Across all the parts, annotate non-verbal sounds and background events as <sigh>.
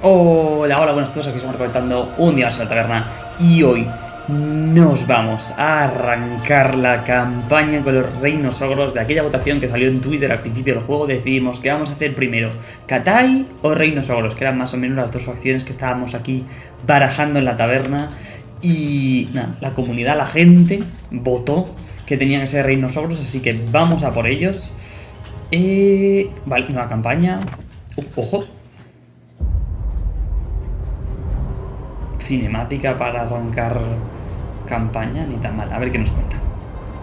Hola, hola, buenas todos, aquí estamos comentando un día más en la taberna y hoy nos vamos a arrancar la campaña con los reinos ogros de aquella votación que salió en Twitter al principio del juego, decidimos que vamos a hacer primero Katai o reinos ogros, que eran más o menos las dos facciones que estábamos aquí barajando en la taberna y nada, la comunidad, la gente votó que tenían que ser reinos ogros, así que vamos a por ellos. Eh, vale, nueva campaña. Ojo, cinemática para arrancar campaña, ni tan mal. A ver qué nos cuenta.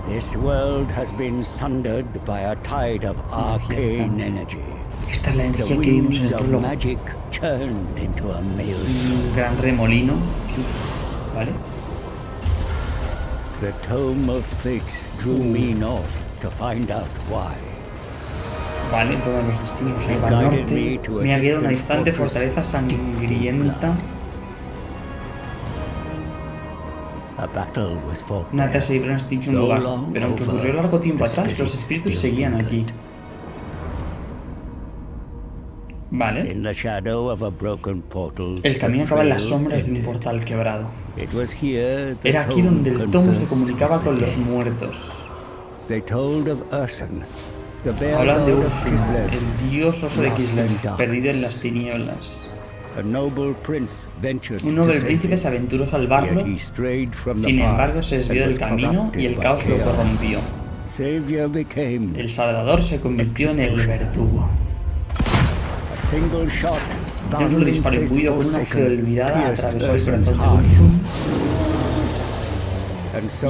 This world has been sundered by a tide of arcane energy. Esta es la energía que vimos en el prólogo. magic turned into a maelstrom. Un gran remolino. ¿Vale? The tome of fate drew me north to find out why. Vale, todos los destinos me norte. Me ha quedado una distant distante fortaleza sangrienta. A battle was fought Nata there. se libró en este dicho lugar, pero aunque ocurrió largo tiempo atrás, los espíritus seguían aquí. Vale. El camino acaba en las sombras de un portal quebrado. Era aquí donde el tomo se comunicaba con los muertos. Hablan de Ursula, el dios oso de Kislev, perdido en las tinieblas. Un noble príncipe se aventuró a salvarlo, sin embargo se desvió del camino y el caos lo corrompió. El Salvador se convirtió en el verdugo. un solo disparo imbuido con una fe forsaken, olvidada atravesó el corazón de Ursum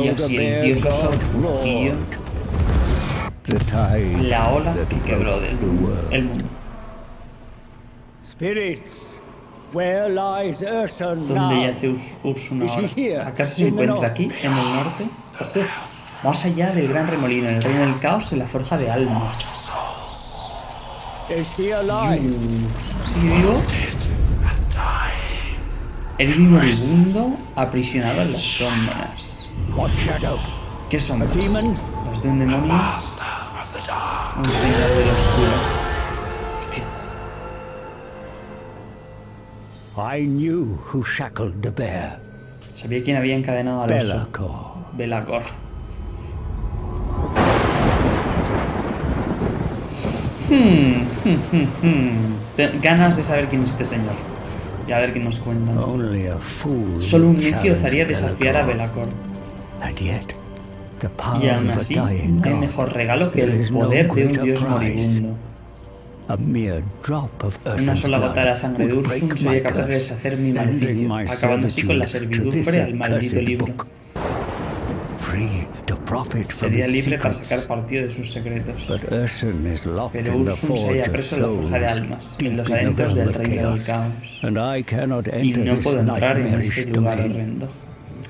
y así el dios rugió la ola que quebró del el mundo. Spirits, ¿Dónde yace here, ahora? ¿Acaso se encuentra aquí, en el norte? Ojo, más allá del gran remolino, en el reino del caos, en la forja de almas. Is he alive? ¿Sigue vivo? El vivo moribundo aprisionado en las sombras. ¿Qué sombras? Las de un demonio. Un señor del oscuro. I knew who shackled the bear. Sabía quién había encadenado al oso. Belacor. Belacor. Hmm, hmm, hmm, Ganas de saber quién es este señor. Y a ver qué nos cuentan. Solo un necio osaría desafiar a Belacor. Belacor. Y aún así, no hay mejor regalo que el poder de un dios moribundo. Una sola gota de la sangre de Ursum sería capaz de deshacer mi maleficio, acabando así con la servidumbre al maldito libro. Sería libre para sacar partido de sus secretos. But Urson is locked Pero in the Ursum se halla preso en la forja de almas, en los adentros del reino del caos. and I cannot Y enter no this puedo entrar en ese lugar horrendo.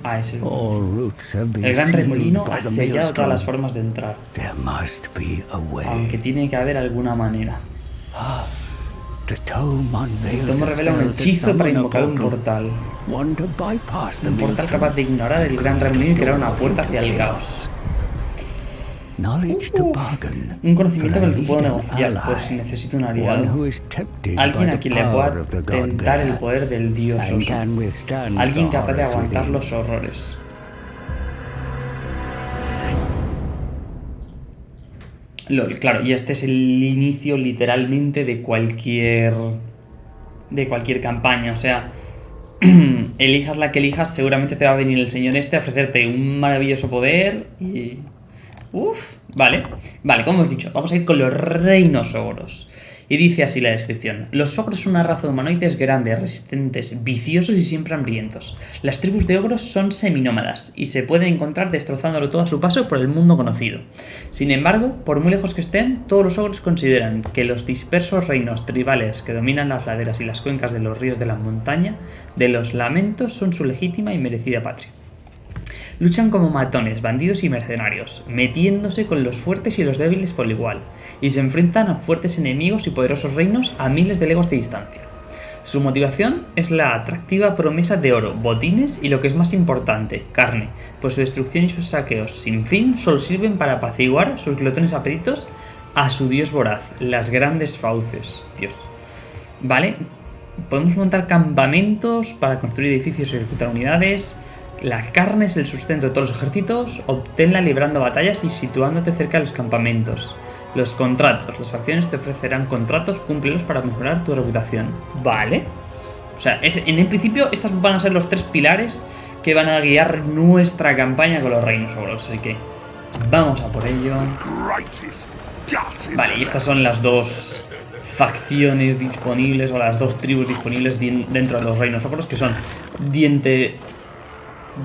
A ese lugar. All routes have been El gran remolino ha sellado todas las formas de entrar, There must be a way. aunque tiene que haber alguna manera. The tome El tomo revela un hechizo para invocar un portal, Un portal capaz de ignorar el gran remolino y crear una puerta hacia el caos. To bargain. Un conocimiento con el que puedo negociar lead por si ally. necesito un aliado. Alguien a quien le pueda tentar el poder del dios oso. Alguien capaz de aguantar los horrores. Claro, y este es el inicio literalmente de cualquier. de cualquier campaña. O sea, <clears throat> elijas la que elijas, seguramente te va a venir el señor este a ofrecerte un maravilloso poder y. Uf, vale. Vale, como hemos dicho, vamos a ir con los reinos ogros. Y dice así la descripción. Los ogros son una raza de humanoides grandes, resistentes, viciosos y siempre hambrientos. Las tribus de ogros son seminómadas y se pueden encontrar destrozándolo todo a su paso por el mundo conocido. Sin embargo, por muy lejos que estén, todos los ogros consideran que los dispersos reinos tribales que dominan las laderas y las cuencas de los ríos de la montaña de los lamentos son su legítima y merecida patria. Luchan como matones, bandidos y mercenarios, metiéndose con los fuertes y los débiles por igual, y se enfrentan a fuertes enemigos y poderosos reinos a miles de leguas de distancia. Su motivación es la atractiva promesa de oro, botines y lo que es más importante, carne, pues su destrucción y sus saqueos sin fin solo sirven para apaciguar sus glotones apetitos a su dios voraz, las grandes fauces. Dios. ¿Vale? Podemos montar campamentos para construir edificios y ejecutar unidades. La carne es el sustento de todos los ejércitos. Obténla librando batallas y situándote cerca de los campamentos. Los contratos. Las facciones te ofrecerán contratos, cúmplelos para mejorar tu reputación. Vale. O sea, en el principio estas van a ser los tres pilares que van a guiar nuestra campaña con los reinos ogros. Así que vamos a por ello. Vale, y estas son las dos facciones disponibles o las dos tribus disponibles dentro de los reinos ogros que son Diente,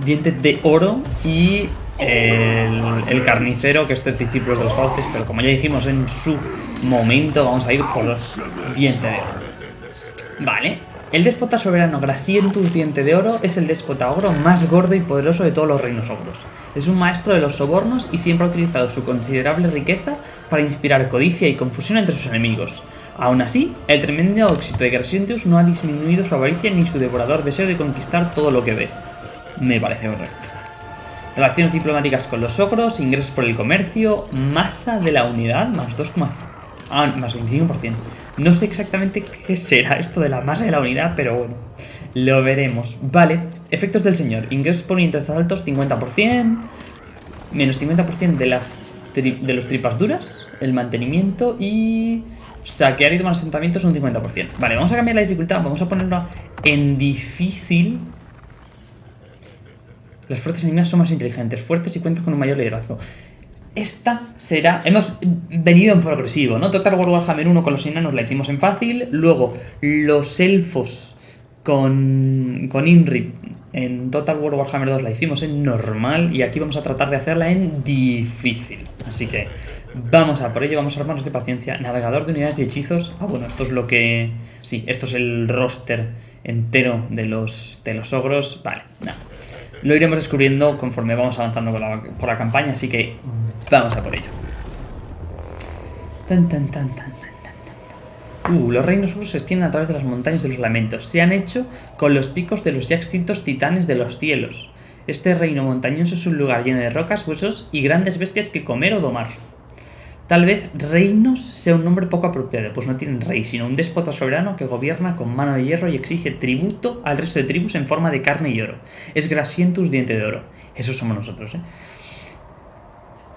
Diente de Oro y el, Carnicero, que este es discípulo de los Fauces, pero como ya dijimos en su momento, vamos a ir por los Diente de Oro. Vale, el déspota soberano Grasientus Diente de Oro es el déspota ogro más gordo y poderoso de todos los reinos ogros. Es un maestro de los sobornos y siempre ha utilizado su considerable riqueza para inspirar codicia y confusión entre sus enemigos. Aún así, el tremendo éxito de Grasientus no ha disminuido su avaricia ni su devorador deseo de conquistar todo lo que ve. Me parece correcto. Relaciones diplomáticas con los ogros, ingresos por el comercio, masa de la unidad, más 2, ah, más 25%. No sé exactamente qué será esto de la masa de la unidad, pero bueno, lo veremos. Vale, efectos del señor. Ingresos por unidades altos, 50%. Menos 50% de, las de los tripas duras. El mantenimiento y... Saquear y tomar asentamientos un 50%. Vale, vamos a cambiar la dificultad. Vamos a ponerlo en difícil. Las fuerzas enemigas son más inteligentes, fuertes y cuentan con un mayor liderazgo. Esta será... Hemos venido en progresivo, ¿no? Total War Warhammer 1 con los enanos la hicimos en fácil. Luego, los elfos con, con Inri en Total War Warhammer 2 la hicimos en normal. Y aquí vamos a tratar de hacerla en difícil. Así que vamos a por ello, vamos a armarnos de paciencia. Navegador de unidades y hechizos. Ah, bueno, esto es lo que... Sí, esto es el roster entero de los, de los ogros. Vale, nada. Lo iremos descubriendo conforme vamos avanzando por la campaña, así que vamos a por ello. Uh, los reinos ogros se extienden a través de las montañas de los lamentos. Se han hecho con los picos de los ya extintos titanes de los cielos. Este reino montañoso es un lugar lleno de rocas, huesos y grandes bestias que comer o domar. Tal vez reinos sea un nombre poco apropiado, pues no tienen rey, sino un déspota soberano que gobierna con mano de hierro y exige tributo al resto de tribus en forma de carne y oro. Es Grasientus Diente de Oro. Esos somos nosotros, ¿eh?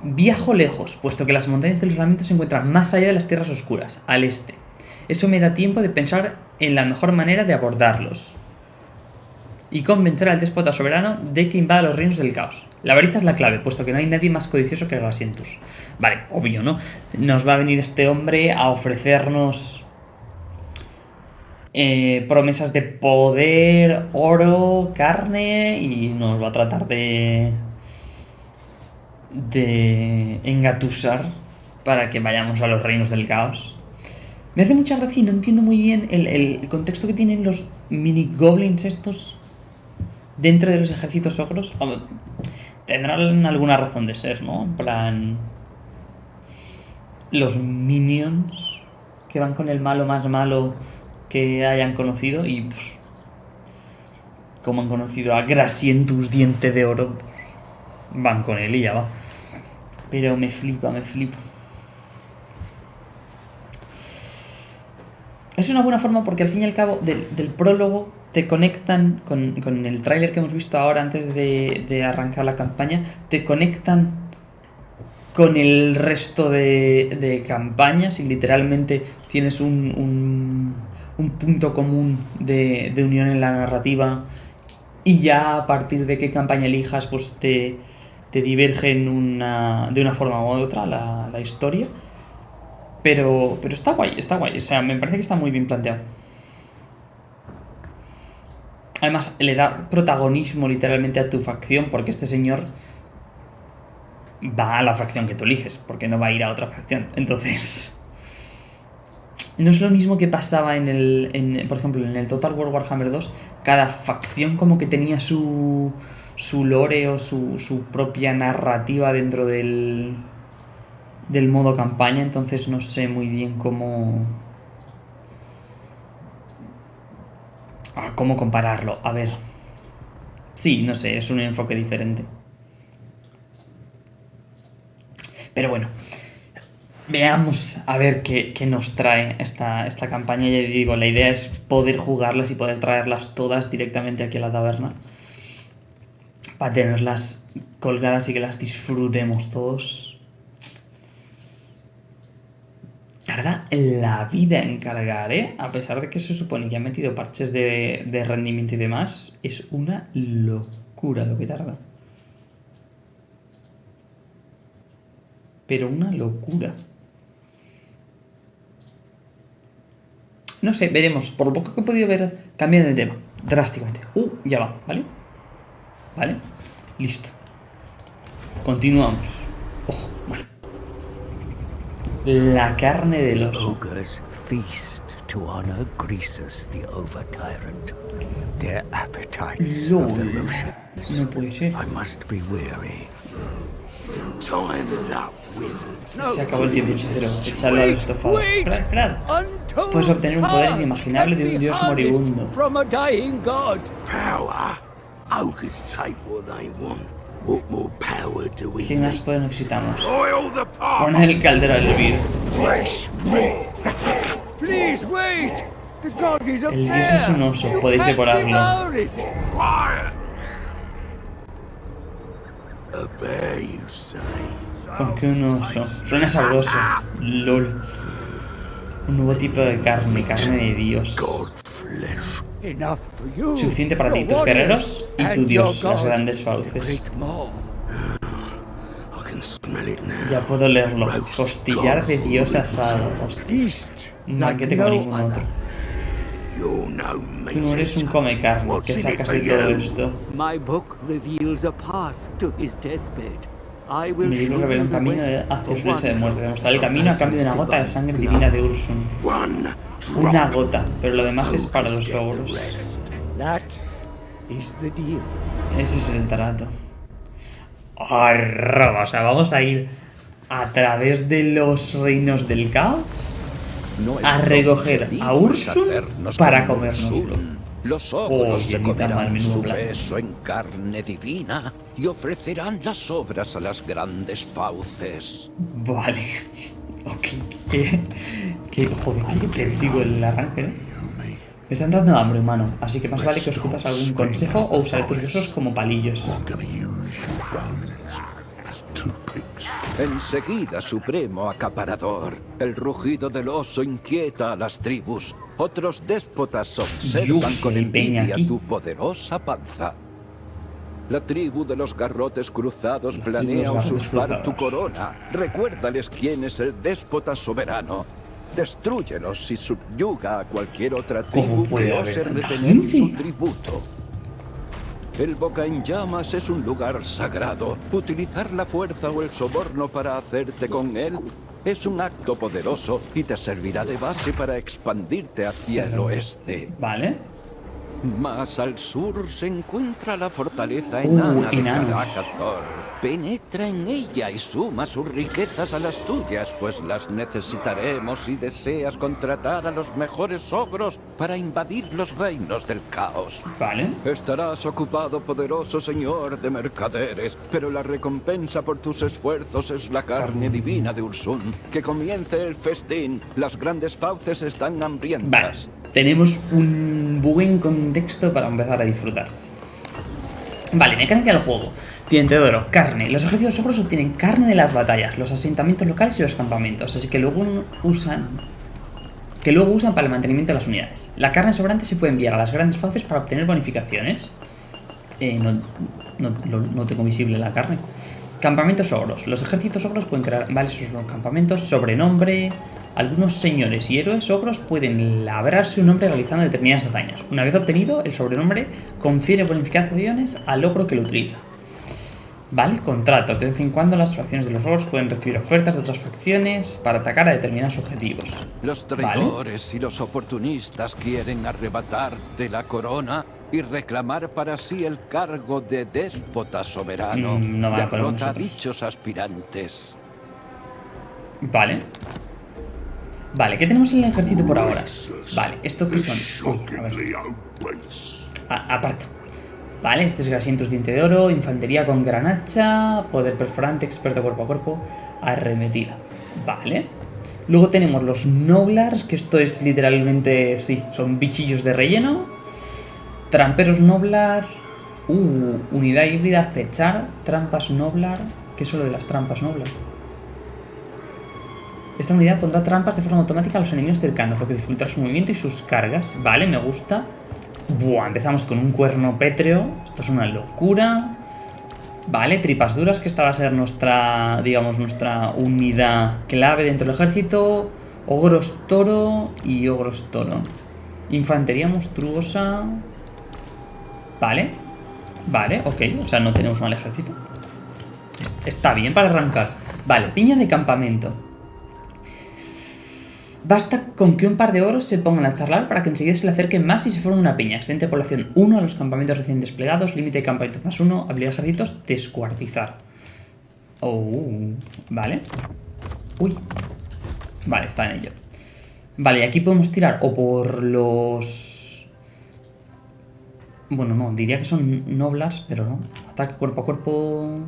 Viajo lejos, puesto que las montañas de los lamentos se encuentran más allá de las tierras oscuras, al este. Eso me da tiempo de pensar en la mejor manera de abordarlos y convencer al déspota soberano de que invada los reinos del caos. La avaricia es la clave, puesto que no hay nadie más codicioso que Grasientus. Vale, obvio, ¿no? Nos va a venir este hombre a ofrecernos eh, promesas de poder, oro, carne y nos va a tratar de de engatusar para que vayamos a los reinos del caos. Me hace mucha gracia y no entiendo muy bien el, el contexto que tienen los mini goblins estos dentro de los ejércitos ogros tendrán alguna razón de ser, ¿no? En plan... Los minions que van con el malo más malo que hayan conocido y pues... Como han conocido a Grasientus Diente de Oro, pues, van con él y ya va. Pero me flipa, me flipa. Es una buena forma porque al fin y al cabo del, del prólogo te conectan con, el tráiler que hemos visto ahora antes de, arrancar la campaña, te conectan con el resto de, campañas y literalmente tienes un, punto común de, unión en la narrativa y ya a partir de qué campaña elijas pues te, te divergen una, de una forma u otra la, la historia. Pero, pero está guay, está guay. O sea, me parece que está muy bien planteado. Además, le da protagonismo literalmente a tu facción, porque este señor va a la facción que tú eliges, porque no va a ir a otra facción. Entonces, no es lo mismo que pasaba en el, por ejemplo, en el Total War Warhammer 2, cada facción como que tenía su, su lore o su, su propia narrativa dentro del, del modo campaña, entonces no sé muy bien cómo Ah, ¿Cómo compararlo? A ver. Sí, no sé, es un enfoque diferente. Pero bueno. Veamos a ver qué, qué nos trae esta, esta campaña. Ya digo, la idea es poder jugarlas y poder traerlas todas directamente aquí a la taberna. Para tenerlas colgadas y que las disfrutemos todos. Tarda la vida en cargar, ¿eh? A pesar de que se supone que ha metido parches de, de rendimiento y demás, es una locura lo que tarda. Pero una locura. No sé, veremos. Por lo poco que he podido ver, cambiando de tema. Drásticamente. Uh, ya va, ¿vale? ¿Vale? Listo. Continuamos. La carne del oso. Ogres feast to honor Greasus the over tyrant. Their appetites LOL. ferocious. No puede ser. I must be weary. Time's up, wizards. Se acabó el tiempo hechicero. Echarlo al estofado. Esperad, esperad. Puedes obtener un poder power inimaginable de un dios moribundo. From a dying god. Power. ¿Qué más need? poder necesitamos? Oil the pot. Poner el caldero a hervir. Fresh meat. Please wait. The god is up El dios es un oso, You podéis devorarlo. Con que un oso. Suena sabroso. LOL. Un nuevo tipo de carne, carne de dios. God flesh. Enough for you. Suficiente para ti, your tus guerreros y tu dios, las god, grandes fauces. great maw. I can smell it now. Ya puedo leerlo. Costillar de dios asado. Hostia. Feast Un like banquete como no ningún otro. no Tú no eres un come carne. What's ¿Qué in it sacas de todo esto? Show revela you un the camino hacia su lecho de muerte. Demostrar el camino a cambio de una gota de sangre blood. divina de Ursun. Una gota, pero lo demás es para los ogros. Ese es el trato. Arroba, o sea, vamos a ir a través de los reinos del caos a recoger a Ursun para comérnoslo. Los ogros se comerán su beso en carne divina y ofrecerán las obras a las grandes fauces. Vale. Ok. Qué, qué, joder, qué, digo el arranque, ¿no? Me está entrando hambre, humano, así que más vale que os ocupas algún consejo o usaré tus besos como palillos. Enseguida, supremo acaparador, el rugido del oso inquieta a las tribus. Otros déspotas observan con envidia tu poderosa panza. La tribu de los garrotes cruzados los planea usurpar tu corona. Recuérdales quién es el déspota soberano. Destrúyelos y subyuga a cualquier otra ¿Cómo tribu que ose retener su tributo. El Boca en Llamas es un lugar sagrado. Utilizar la fuerza o el soborno para hacerte con él es un acto poderoso y te servirá de base para expandirte hacia el oeste. Vale. Más al sur se encuentra la fortaleza Uh, enana de enanos. Caracazor. Penetra en ella y suma sus riquezas a las tuyas, pues las necesitaremos si deseas contratar a los mejores ogros para invadir los reinos del caos. Vale. Estarás ocupado, poderoso señor de mercaderes, pero la recompensa por tus esfuerzos es la carne divina de Ursun. Que comience el festín. Las grandes fauces están Vale. hambrientas. Tenemos un buen contexto para empezar a disfrutar. Vale, mecánica del juego. Diente de oro, carne. Los ejércitos ogros obtienen carne de las batallas, los asentamientos locales y los campamentos, así que luego usan que luego usan para el mantenimiento de las unidades. La carne sobrante se puede enviar a las grandes fauces para obtener bonificaciones. Eh, no, no, no- tengo visible la carne. Campamentos ogros. Los ejércitos ogros pueden crear vale sus campamentos, sobrenombre. Algunos señores y héroes ogros pueden labrarse un nombre realizando determinadas hazañas. Una vez obtenido, el sobrenombre confiere bonificaciones al ogro que lo utiliza. Vale, contratos. De vez en cuando las facciones de los ogros pueden recibir ofertas de otras facciones para atacar a determinados objetivos. Los Vale. traidores y los oportunistas quieren arrebatarte la corona y reclamar para sí el cargo de déspota soberano. Mm, no Derrota a dichos aspirantes. Vale. Vale, ¿qué tenemos en el ejército por ahora? Vale, ¿esto qué son? A ver. A- aparto. Vale, este es grasientos diente de oro, infantería con gran hacha, poder perforante, experto cuerpo a cuerpo, arremetida. Vale. Luego tenemos los Noblars, que esto es literalmente, sí, son bichillos de relleno. Tramperos Noblar. Uh, unidad híbrida, acechar. Trampas Noblar. ¿Qué es lo de las trampas Noblar? Esta unidad pondrá trampas de forma automática a los enemigos cercanos, lo que dificultará su movimiento y sus cargas. Vale, me gusta. Buah, empezamos con un cuerno pétreo. Esto es una locura. Vale, tripas duras, que esta va a ser nuestra, digamos, nuestra unidad clave dentro del ejército. Ogros toro y ogros toro. Infantería monstruosa. Vale. Vale, ok. O sea, no tenemos mal ejército. Está bien para arrancar. Vale, piña de campamento. Basta con que un par de oros se pongan a charlar para que enseguida se le acerquen más y se forme una piña. Excelente población 1 a los campamentos recién desplegados. Límite de campamentos más 1. Habilidad de ejércitos, descuartizar. Oh, vale. Uy. Vale, está en ello. Vale, y aquí podemos tirar o por los... Bueno, no, diría que son noblas, pero no. Ataque cuerpo a cuerpo...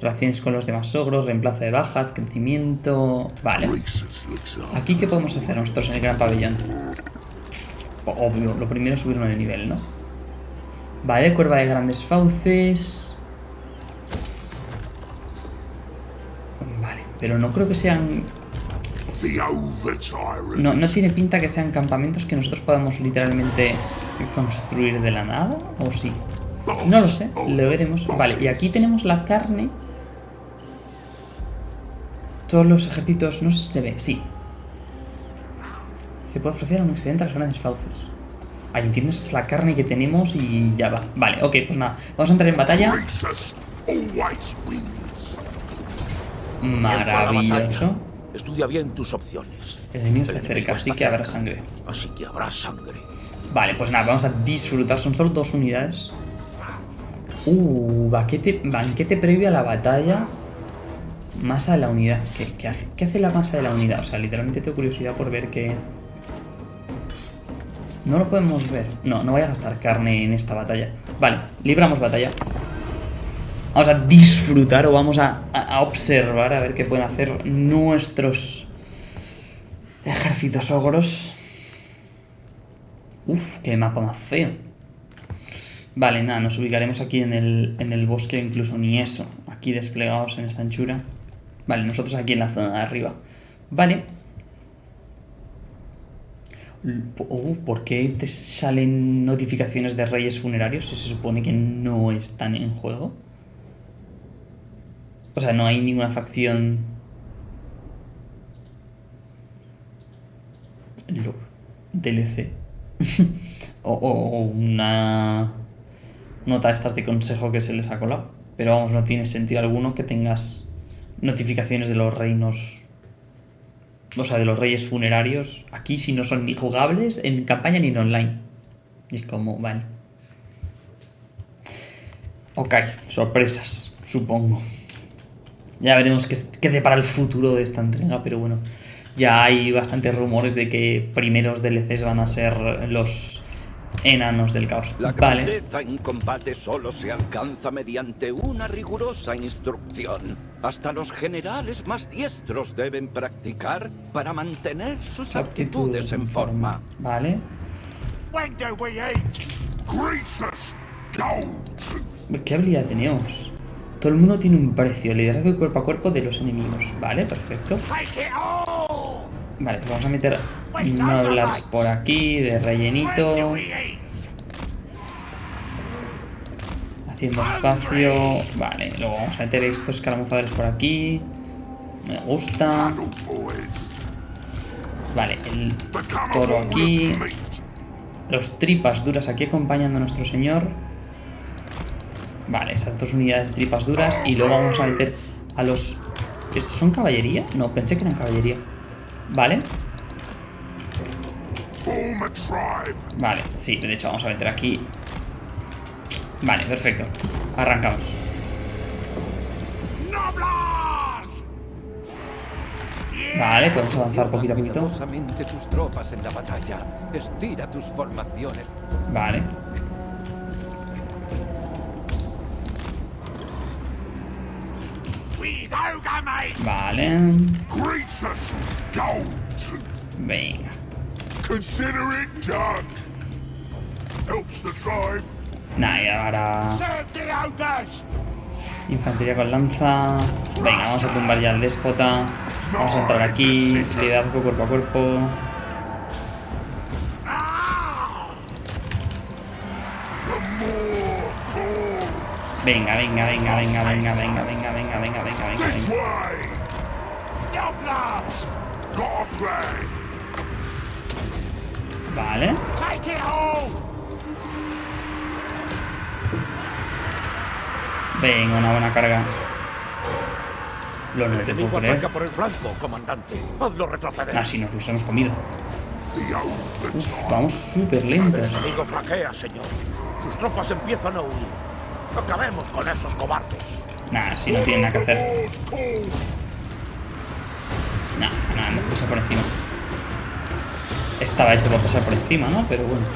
Relaciones con los demás ogros, reemplazo de bajas, crecimiento... Vale. Aquí, ¿qué podemos hacer nosotros en el gran pabellón? Obvio, lo primero es subirnos de nivel, ¿no? Vale, cuerva de grandes fauces... Vale, pero no creo que sean... No, no tiene pinta que sean campamentos que nosotros podamos literalmente construir de la nada, ¿o sí? No lo sé, lo veremos. Vale, y aquí tenemos la carne todos los ejércitos... No sé si se ve. Sí. Se puede ofrecer un excedente a los grandes fauces. Ahí entiendo, esa es la carne que tenemos y ya va. Vale, ok, pues nada. Vamos a entrar en batalla. Maravilloso. Estudia bien tus opciones. El enemigo está cerca, así que habrá sangre. Así que habrá sangre. Vale, pues nada, vamos a disfrutar. Son solo dos unidades. Uh, banquete, banquete previo a la batalla. Masa de la unidad. ¿Qué, hace, ¿Qué, hace, la masa de la unidad? O sea, literalmente tengo curiosidad por ver qué... No lo podemos ver. No, no voy a gastar carne en esta batalla. Vale, libramos batalla. Vamos a disfrutar o vamos a, a observar a ver qué pueden hacer nuestros ejércitos ogros. Uf, qué mapa más feo. Vale, nada, nos ubicaremos aquí en el, en el bosque, incluso ni eso. Aquí desplegados en esta anchura. Vale, nosotros aquí en la zona de arriba. Vale. Oh, ¿Por qué te salen notificaciones de reyes funerarios si se supone que no están en juego? O sea, no hay ninguna facción... DLC. <laughs> o, o, una nota estas de consejo que se les ha colado. Pero vamos, no tiene sentido alguno que tengas notificaciones de los reinos, o sea, de los reyes funerarios, aquí si no son ni jugables en campaña ni en online. Y es como, vale. Ok, sorpresas, supongo. Ya veremos qué, qué para el futuro de esta entrega, pero bueno, ya hay bastantes rumores de que primeros DLCs van a ser los enanos del caos. La grandeza en combate solo se alcanza mediante una rigurosa instrucción. Hasta los generales más diestros deben practicar para mantener sus aptitudes en forma. Vale. ¿Qué habilidad tenemos? Todo el mundo tiene un precio, liderazgo cuerpo a cuerpo de los enemigos. Vale, perfecto. Vale, pues vamos a meter Noblars por aquí, de rellenito. Haciendo espacio. Vale, luego vamos a meter estos escaramuzadores por aquí. Me gusta. Vale, el toro aquí. Los tripas duras aquí acompañando a nuestro señor. Vale, esas dos unidades de tripas duras. Y luego vamos a meter a los... ¿Estos son caballería? No, pensé que eran caballería. Vale. Vale, sí, de hecho vamos a meter aquí. Vale, perfecto. Arrancamos. Vale, podemos avanzar poquito a poquito. tus Vale. Venga. Consider it done. Helps the tribe. Nah, y ahora... Infantería con lanza. Venga, vamos a tumbar ya al déspota. Vamos a entrar aquí. Liderazgo cuerpo a cuerpo. Venga, venga, venga, venga, venga, venga, venga, venga, venga, venga, venga. Vale. Venga, una buena carga. Lo no te puedo creer. por el flanco, comandante. Hazlo retroceder. Así nos los hemos comido. Uf, vamos súper El lentos. enemigo flaquea, señor. Sus tropas empiezan a huir. Acabemos con esos cobardes. Nah, si no tienen nada que hacer. Nah, nada, hemos pasado por encima. Estaba hecho para pasar por encima, ¿no? Pero bueno.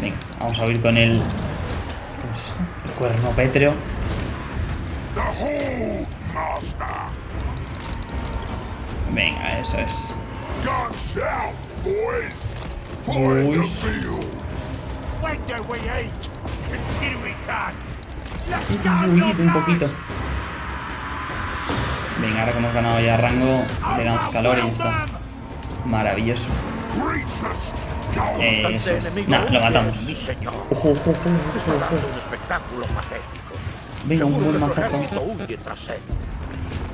Venga, vamos a huir con el... ¿Cómo es esto? El cuerno pétreo. Venga, eso es. Boys. Uy, un poquito. Venga, ahora que hemos ganado ya rango, le damos calor y ya está. Maravilloso. Eh. Nah, lo matamos. Ojo, ojo, ojo. Venga, un buen mazazo.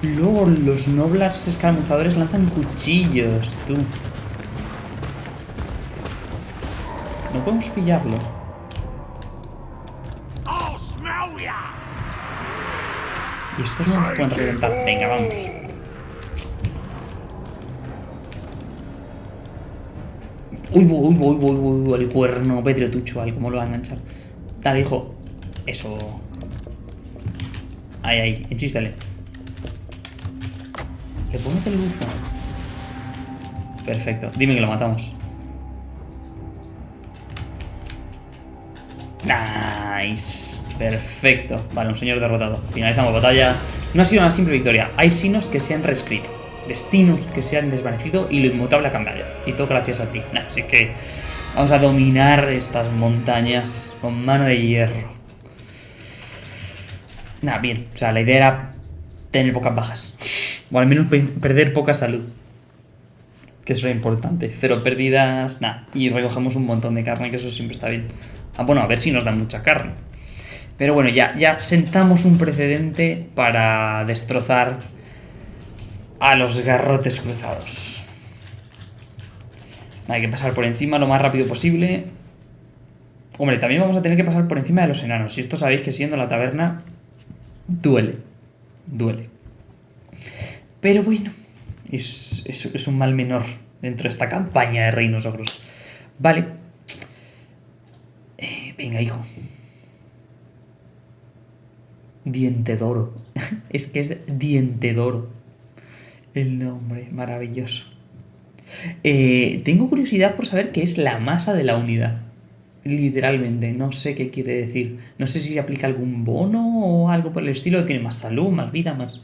Luego los noblars escaramuzadores lanzan cuchillos, tú. No podemos pillarlo. Y estos no nos pueden reventar. Venga, vamos. Uy, uy, uy, uy, uy, uy, el cuerno tucho, al cómo lo va a enganchar. Dale, hijo. Eso. Ahí, ahí, enchístale. ¿Le puedo meter el bufo? Perfecto. Dime que lo matamos. Nice. Perfecto. Vale, un señor derrotado. Finalizamos batalla. No ha sido una simple victoria. Hay signos que se han reescrito. Destinos que se han desvanecido y lo inmutable ha cambiado. Y todo gracias a ti. Así que vamos a dominar estas montañas con mano de hierro. Nah, bien. O sea, la idea era tener pocas bajas. O al menos pe- perder poca salud. Que eso era importante. Cero pérdidas, nada. Y recogemos un montón de carne, que eso siempre está bien. Ah, bueno, a ver si nos dan mucha carne. Pero bueno, ya, ya sentamos un precedente para destrozar a los garrotes cruzados. Hay que pasar por encima lo más rápido posible. Hombre, también vamos a tener que pasar por encima de los enanos. Y esto sabéis que siendo la taberna, duele. Duele. Pero bueno, es, es- un mal menor dentro de esta campaña de reinos ogros. Vale. Eh, venga, hijo. Diente d'oro. <laughs> es que es diente d'oro. El nombre, maravilloso. Eh, tengo curiosidad por saber qué es la masa de la unidad. Literalmente, no sé qué quiere decir. No sé si aplica algún bono o algo por el estilo. Tiene más salud, más vida, más...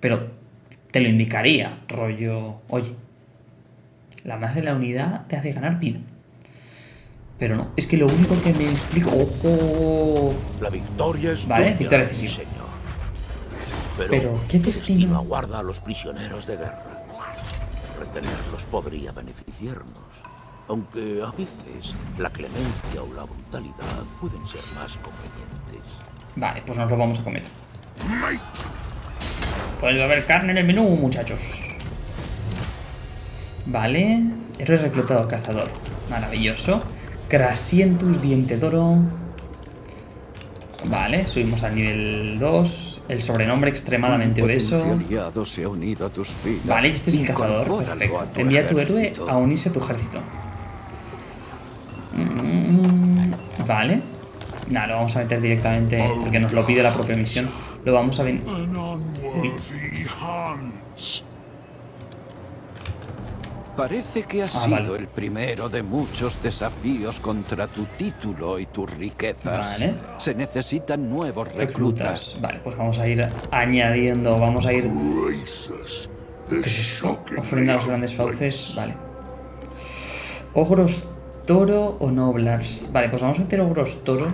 Pero te lo indicaría, rollo... Oye, la masa de la unidad te hace ganar vida. Pero no, es que lo único que me explico... ¡Ojo! La victoria es Vale, victoria decisiva. señor. Pero, Pero, ¿qué destino? aguarda a los prisioneros de guerra. Retenerlos podría beneficiarnos. Aunque a veces la clemencia o la brutalidad pueden ser más convenientes. Vale, pues nos lo vamos a comer. A haber carne en el menú, muchachos. Vale. Héroe reclutado cazador. Maravilloso. Crasientus diente d'oro. Vale, subimos al nivel 2. El sobrenombre extremadamente obeso. Se ha unido a tus filas. Vale, este es el cazador. Perfecto. a tu Envía a tu héroe a unirse a tu ejército. Mm, Vale. Nada, lo vamos a meter directamente porque nos lo pide la propia misión. Lo vamos a venir. Parece que has Ah, sido vale. el primero de muchos desafíos contra tu título y tus riquezas. Vale. Se necesitan nuevos reclutas. Reclutas. Vale, pues vamos a ir añadiendo, vamos a ir shocking ofrenda a los grandes fauces. Vale. Ogros toro o noblars. Vale, pues vamos a meter ogros toro.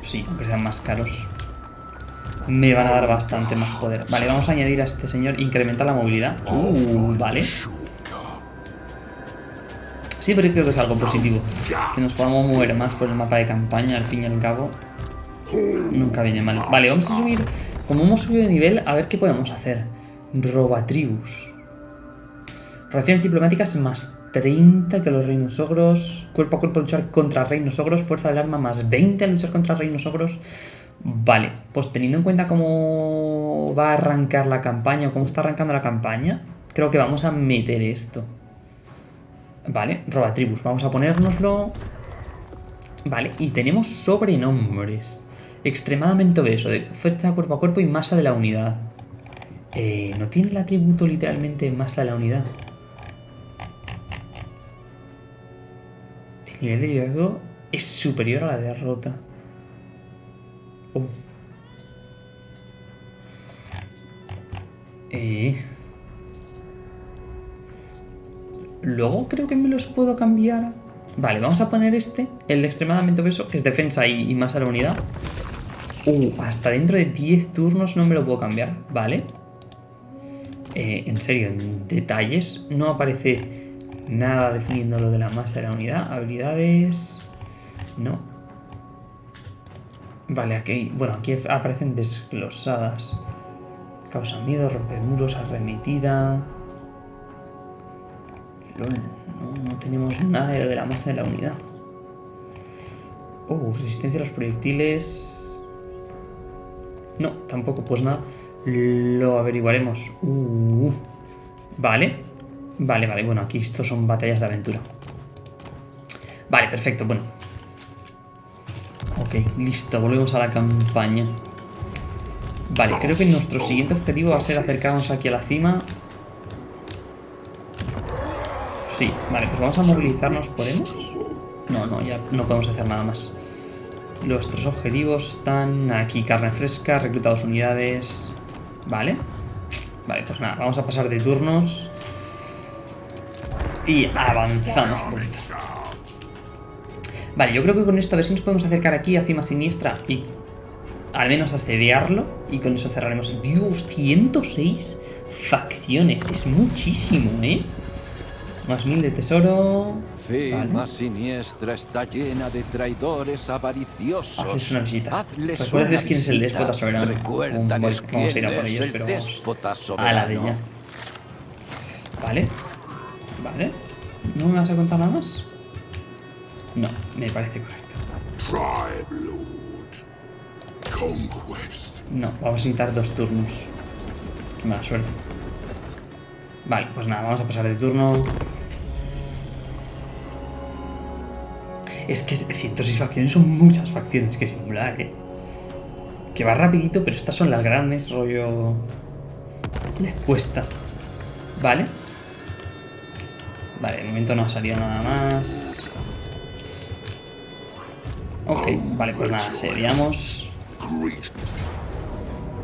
Sí, aunque sean más caros. Me van a dar bastante más poder. Vale, vamos a añadir a este señor. Incrementa la movilidad. Uh, vale. Sí, pero creo que es algo positivo. Que nos podamos mover más por el mapa de campaña, al fin y al cabo. Nunca viene mal. Vale, vamos a subir. Como hemos subido de nivel, a ver qué podemos hacer. Robatribus. Relaciones diplomáticas más 30 que los reinos ogros. Cuerpo a cuerpo luchar contra reinos ogros. Fuerza del arma más 20 a luchar contra reinos ogros. Vale, pues teniendo en cuenta cómo va a arrancar la campaña o cómo está arrancando la campaña, creo que vamos a meter esto. Vale, robatribus, vamos a ponérnoslo. Vale, y tenemos sobrenombres. Extremadamente obeso, de fuerza cuerpo a cuerpo y masa de la unidad. Eh, ¿No tiene el atributo literalmente masa de la unidad? El nivel de liderazgo es superior a la derrota. Oh. Luego creo que me los puedo cambiar. Vale, vamos a poner este, el de extremadamente obeso, que es defensa y, y más a la unidad. Uh, hasta dentro de 10 turnos no me lo puedo cambiar. Vale. Eh, en serio, en detalles no aparece nada definiendo lo de la masa de la unidad. Habilidades... No. Vale, aquí, bueno, aquí aparecen desglosadas. Causa miedo, romper muros, arremetida. No, no tenemos nada de de la masa de la unidad. Oh, resistencia a los proyectiles. No, tampoco, pues nada. Lo averiguaremos. Uh, vale. Vale, vale, bueno, aquí estos son batallas de aventura. Vale, perfecto, bueno. Ok, listo, volvemos a la campaña. Vale, creo que nuestro siguiente objetivo va a ser acercarnos aquí a la cima. Sí, vale, pues vamos a movilizarnos, ¿podemos? No, no, ya no podemos hacer nada más. Nuestros objetivos están aquí, carne fresca, recluta dos unidades. Vale. Vale, pues nada, vamos a pasar de turnos. Y avanzamos un poquito. Vale, yo creo que con esto a ver si nos podemos acercar aquí a Cima Siniestra y al menos asediarlo. Y con eso cerraremos. Dios, 106 facciones. Es muchísimo, ¿eh? Más mil de tesoro. Cima Vale. siniestra está llena de traidores avariciosos. Haces una visita. Hazles una quién es el déspota soberano. Recuérdales vamos a ir a por ellos, el pero vamos a la de ya. Vale. Vale. ¿No me vas a contar nada más? No, me parece correcto. Tribe Lord. Conquest. No, vamos a necesitar dos turnos. Qué mala suerte. Vale, pues nada, vamos a pasar de turno. Es que 106 facciones son muchas facciones que simular, ¿eh? Que va rapidito, pero estas son las grandes, rollo... Les cuesta. Vale. Vale, de momento no ha salido nada más. Ok, vale, pues nada. Grease.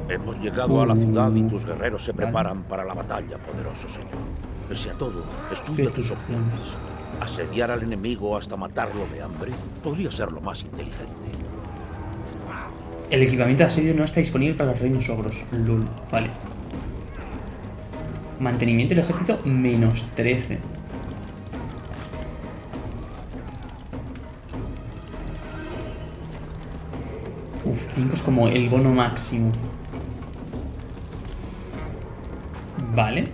Hemos llegado a la ciudad y tus guerreros se Vale. preparan para la batalla, poderoso señor. Pese a todo, estudia ¿Qué tus tus opciones. Asediar al enemigo hasta matarlo de hambre podría ser lo más inteligente. El equipamiento de asedio no está disponible para los reinos ogros. Lul, vale. Mantenimiento del ejército, menos 13. 5 es como el bono máximo. Vale.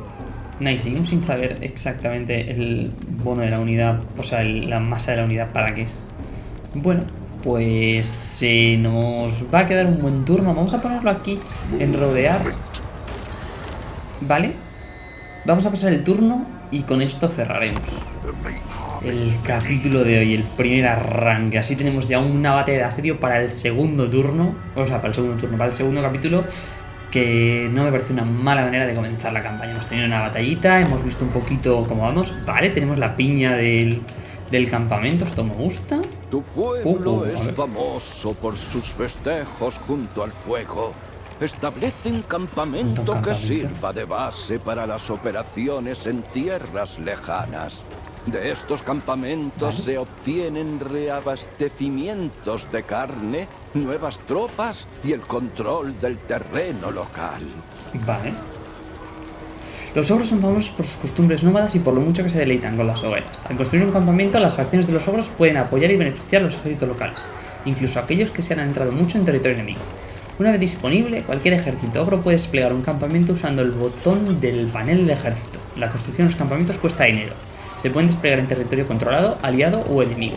Y seguimos sin saber exactamente el bono de la unidad, o sea, la masa de la unidad para qué es. Bueno, pues se nos va a quedar un buen turno. Vamos a ponerlo aquí en rodear. Vale. Vamos a pasar el turno y con esto cerraremos el capítulo de hoy, el primer arranque. Así tenemos ya una batalla de asedio para el segundo turno. O sea, para el segundo turno, para el segundo capítulo. que no me parece una mala manera de comenzar la campaña. Hemos tenido una batallita, hemos visto un poquito cómo vamos. Vale, tenemos la piña del, del campamento, esto me gusta. Tu pueblo Ojo, a es famoso por sus festejos junto al fuego. Establecen campamento, Un campamento. que sirva de base para las operaciones en tierras lejanas. De estos campamentos se obtienen reabastecimientos de carne, nuevas tropas y el control del terreno local. Vale. Los ogros son famosos por sus costumbres nómadas y por lo mucho que se deleitan con las hogueras. Al construir un campamento, las facciones de los ogros pueden apoyar y beneficiar a los ejércitos locales, incluso aquellos que se han adentrado mucho en territorio enemigo. Una vez disponible, cualquier ejército ogro puede desplegar un campamento usando el botón del panel del ejército. La construcción de los campamentos cuesta dinero. Se pueden desplegar en territorio controlado, aliado o enemigo.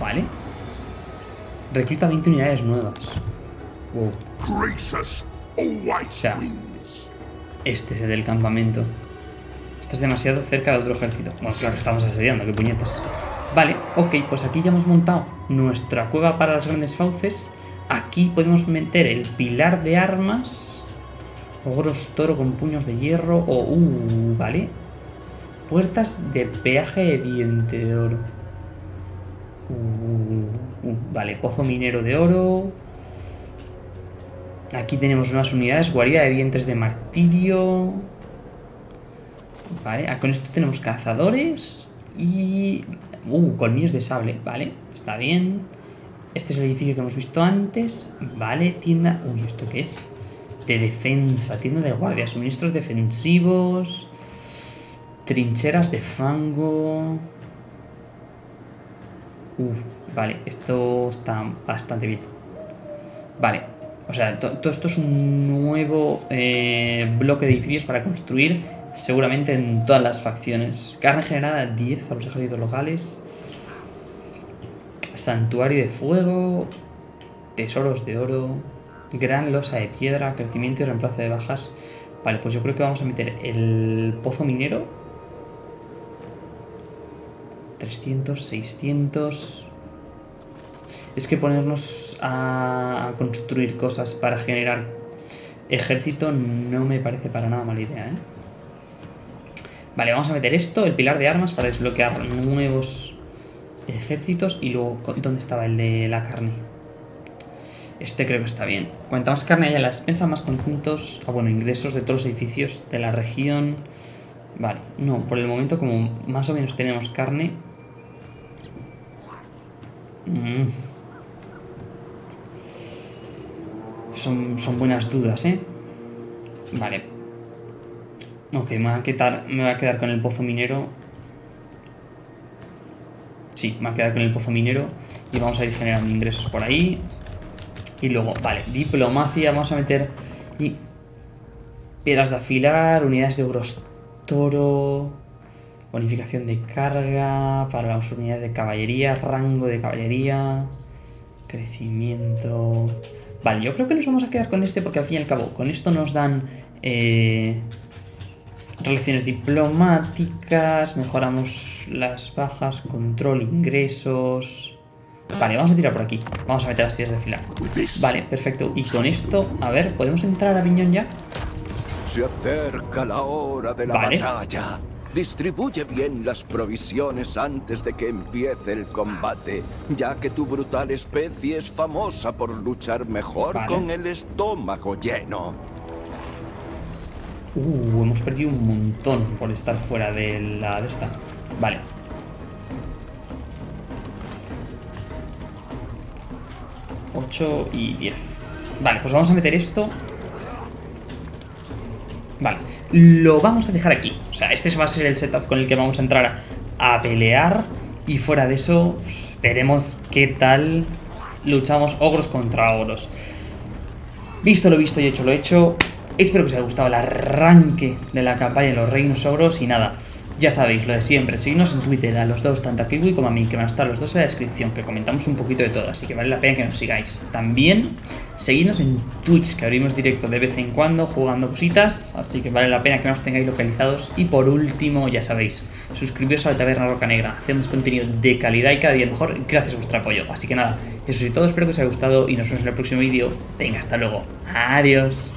Vale. Recluta 20 unidades nuevas. Wow. Gracious always sea. Este es el del campamento. Estás demasiado cerca de otro ejército. Bueno, claro, estamos asediando, qué puñetas. Vale, ok, pues aquí ya hemos montado nuestra cueva para las grandes fauces. Aquí podemos meter el pilar de armas. Ogros toro con puños de hierro. O, uh, vale. Puertas de peaje de diente de oro. Uh, uh, vale, pozo minero de oro. Aquí tenemos unas unidades, guarida de dientes de martirio. Vale, ah, con esto tenemos cazadores y... Uh, colmillos de sable, vale, está bien. Este es el edificio que hemos visto antes. Vale, tienda... Uy, ¿esto qué es? De defensa, tienda de guardia, suministros defensivos, trincheras de fango... Vale, esto está bastante bien. Vale, o sea, to- todo esto es un nuevo eh, bloque de edificios para construir, seguramente en todas las facciones. Carne generada 10 a los ejércitos locales. Santuario de fuego. Tesoros de oro. Gran losa de piedra. Crecimiento y reemplazo de bajas. Vale, pues yo creo que vamos a meter el pozo minero. 300, 600. Es que ponernos a construir cosas para generar ejército no me parece para nada mala idea, ¿eh? Vale, vamos a meter esto, el pilar de armas, para desbloquear nuevos ejércitos. Y luego, ¿co- ¿dónde estaba el de la carne? Este creo que está bien. Cuanta más carne haya en la despensa, más conjuntos, ah, bueno, ingresos de todos los edificios de la región. Vale, no, por el momento como más o menos tenemos carne. Mm. Son, son buenas dudas, ¿eh? Vale. Ok, me voy, a quedar, me voy a quedar con el pozo minero. Sí, me voy a quedar con el pozo minero. Y vamos a ir generando ingresos por ahí. Y luego, vale, diplomacia, vamos a meter... Piedras de afilar, unidades de ogros toro... Bonificación de carga para las unidades de caballería, rango de caballería, crecimiento... Vale, yo creo que nos vamos a quedar con este porque al fin y al cabo con esto nos dan eh, relaciones diplomáticas, mejoramos las bajas, control, ingresos... Vale, vamos a tirar por aquí. Vamos a meter las tiras de fila. Vale, perfecto. Y con esto, a ver, ¿podemos entrar a Viñón ya? Se acerca la hora de la Vale. batalla. Distribuye bien las provisiones antes de que empiece el combate, ya que tu brutal especie es famosa por luchar mejor Vale. con el estómago lleno. Uh, hemos perdido un montón por estar fuera de la de esta. Vale. Ocho y 10. Vale, pues vamos a meter esto. Vale, lo vamos a dejar aquí. O sea, este va a ser el setup con el que vamos a entrar a, pelear. Y fuera de eso, veremos qué tal luchamos ogros contra ogros. Visto lo visto y hecho lo hecho. Espero que os haya gustado el arranque de la campaña de los reinos ogros. Y nada, Ya sabéis, lo de siempre, seguidnos en Twitter a los dos, tanto a Kiwi como a mí, que van a estar los dos en la descripción, que comentamos un poquito de todo, así que vale la pena que nos sigáis. También, seguidnos en Twitch, que abrimos directo de vez en cuando jugando cositas, así que vale la pena que nos tengáis localizados. Y por último, ya sabéis, suscribiros a la Taberna Roca Negra, hacemos contenido de calidad y cada día mejor gracias a vuestro apoyo. Así que nada, eso es todo, espero que os haya gustado y nos vemos en el próximo vídeo. Venga, hasta luego. Adiós.